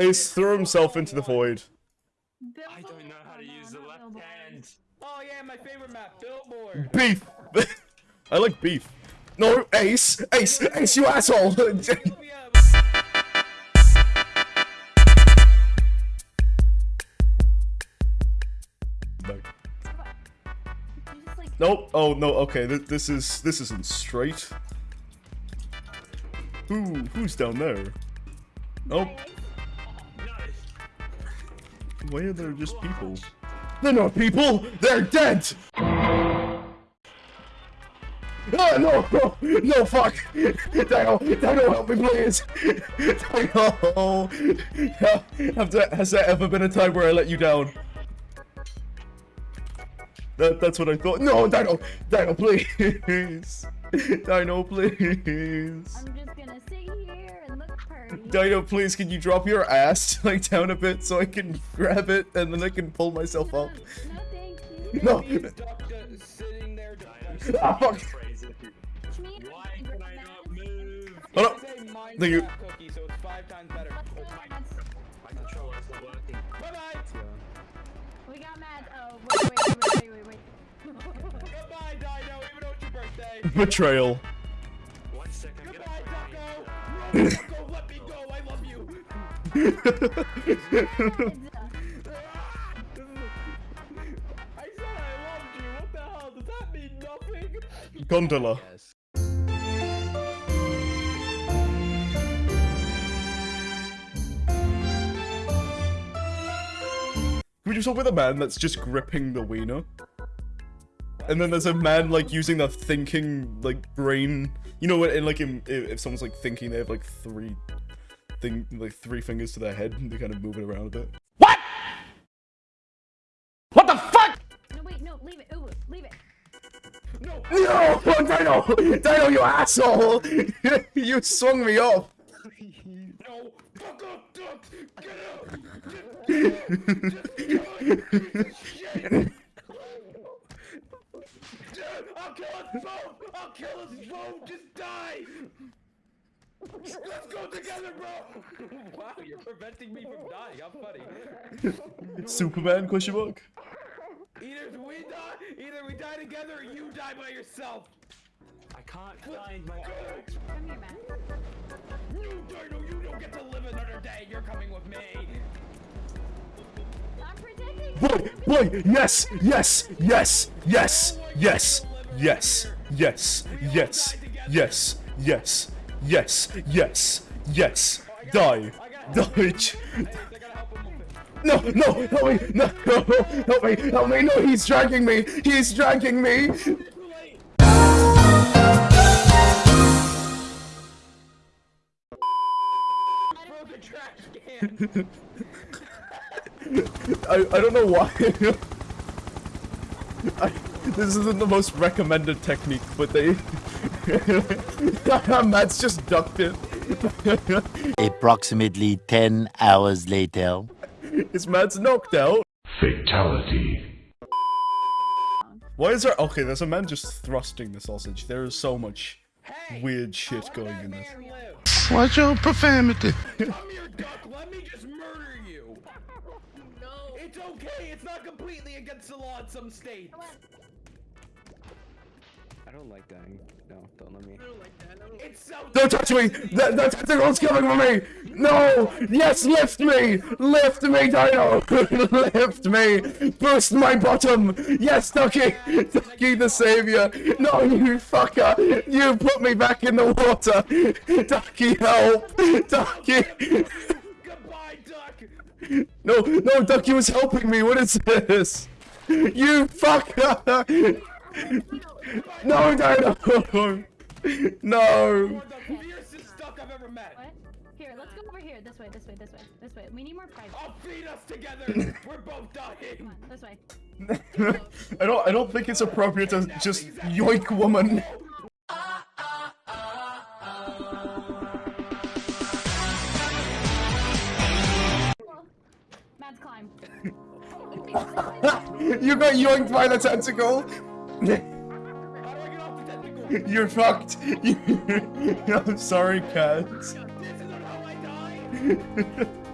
Ace threw himself into the void. I don't know how to use the left hand. Oh yeah, my favorite map, Billboard. Beef! I like beef. No, Ace! Ace! Ace, you asshole! Yeah, No. You just like Nope. Oh no. Okay. Th this is this isn't straight. Who who's down there? Nope. No. Why are there just people? They're not people. They're dead. Oh, no, no, no, fuck! Dino, Dino, help me, please! Dino! Have there, has there ever been a time where I let you down? That, that's what I thought. No, Dino! Dino, please! Dino, please! Dino, please, can you drop your ass like down a bit so I can grab it and then I can pull myself no, up? no, thank you. No! He's ducked, sitting there. Dino, Ah, fuck. Why can I not move? Hold up. It's a Minecraft Thank you. cookie, so it's five times better. Let's. My controller's not working. Bye bye. We got Mads. Oh, wait, wait, wait, wait, wait, wait. Goodbye, Dino. Even though it's your birthday. Betrayal. One second, Goodbye, put I said I loved you. What the hell? Does that mean nothing? Gondola. Can we just talk with a man that's just gripping the wiener? And then there's a man like using the thinking like brain. You know what? In like in, if, if someone's like thinking, they have like three thing like three fingers to their head and they kind of move it around a bit. What? What the fuck? No, wait, no, leave it. Ooh, leave it. No. No, oh, Dino, Dino, you asshole! you swung me off. No. Fuck up, Duck. Get out. Shit. I'll kill us both. I'll kill us both. Just die. Let's go together, bro. Wow, you're preventing me from dying. I'm funny. Superman? Question mark. Either we die, either we die together, or you die by yourself. I can't find my. Come here, Mads. You Dino, you don't get to live another day. You're coming with me. I'm protecting Boy, boy, yes, yes, yes, yes, yes, yes, yes, yes, yes, yes, yes, yes, yes, die, it. No, no, help me, no, no, help me, help me, no, he's dragging me, he's dragging me. I, I don't know why. I, this isn't the most recommended technique, but they... Mads just ducked it. Approximately 10 hours later. Is Mads knocked out? Fatality. Why is there- okay, there's a man just thrusting the sausage. There is so much Hey, weird shit going that in this. Watch your profanity. Come here, Duck. Let me just murder you. No. It's okay. It's not completely against the law in some states. I don't like dying. No, don't let me. i don't It's so. Don't touch me! That, that tentacle's coming for me! No! Yes, lift me! Lift me, Dino! lift me! Boost my bottom! Yes, Ducky! Ducky the savior! No, you fucker! You put me back in the water! Ducky, help! Ducky! Goodbye, Duck. No, no, Ducky was helping me! What is this? You fucker! No, Dino! No! You're the fiercest Duck I've ever met. What? Here, let's go over here. This way, this way, this way, this way. We need more private. I'll feed us together. We're both Come dying. on, this way. I don't I don't think it's appropriate to just yoink woman. Mads, climb. you got yoinked by the tentacle. You're fucked. I'm sorry, Cass.